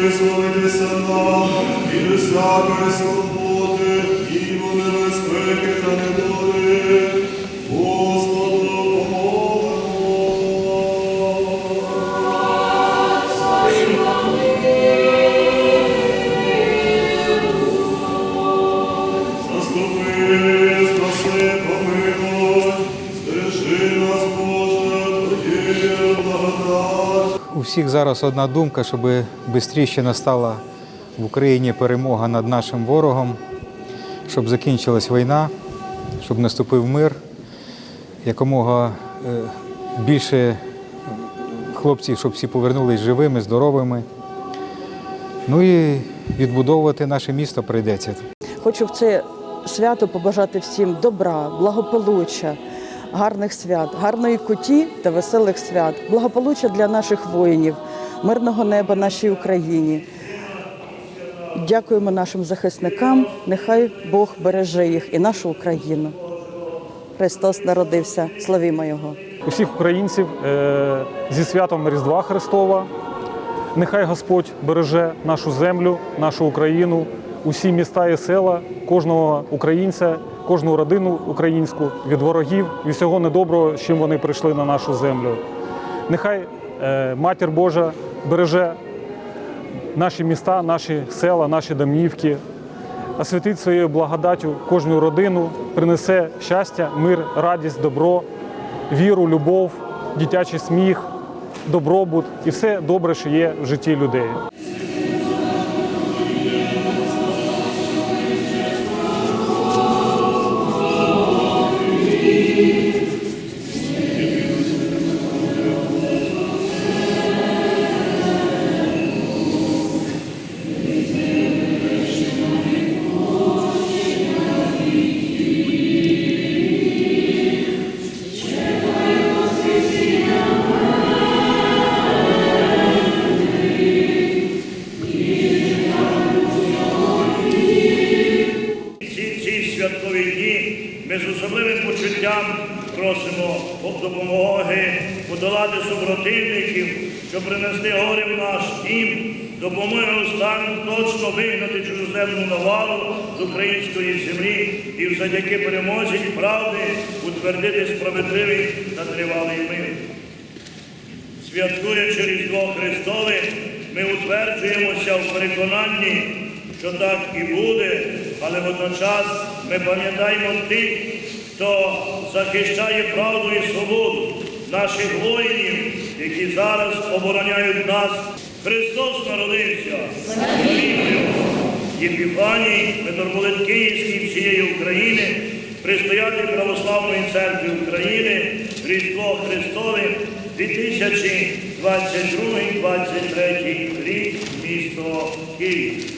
Christus, у всіх зараз одна думка, щоб швидше настала в Україні перемога над нашим ворогом, щоб закінчилась війна, щоб наступив мир, якомога е, більше хлопців, щоб всі повернулись живими, здоровими. Ну і відбудовувати наше місто прийдеться. Хочу в це свято побажати всім добра, благополуччя, гарних свят, гарної куті та веселих свят, благополуччя для наших воїнів, мирного неба нашій Україні. Дякуємо нашим захисникам. Нехай Бог береже їх і нашу Україну. Христос народився. Славімо Його! усіх українців е, зі святом Різдва Христова. Нехай Господь береже нашу землю, нашу Україну, усі міста і села, кожного українця, кожну родину українську від ворогів і всього недоброго, з чим вони прийшли на нашу землю. Нехай е, Матір Божа береже наші міста, наші села, наші домівки, освятить своєю благодаттю кожну родину, принесе щастя, мир, радість, добро, віру, любов, дитячий сміх, добробут і все добре, що є в житті людей. Святкові дні ми з особливим почуттям просимо допомоги подолати супротивників, щоб принести горе в наш дім, допомоги останню точно вигнати чужоземну навалу з української землі і завдяки перемозі правди утвердити справедливий та тривалий мир. Святкуючи Різдво Христове, ми утверджуємося в переконанні, що так і буде, але водночас ми пам'ятаємо тих, хто захищає правду і свободу, наших воїнів, які зараз обороняють нас. Христос народився. Єпіфаній, митрополит Київський всієї України, предстоятель Православної церкви України, Різдво Христове, 2022-2023 рік, місто Київ.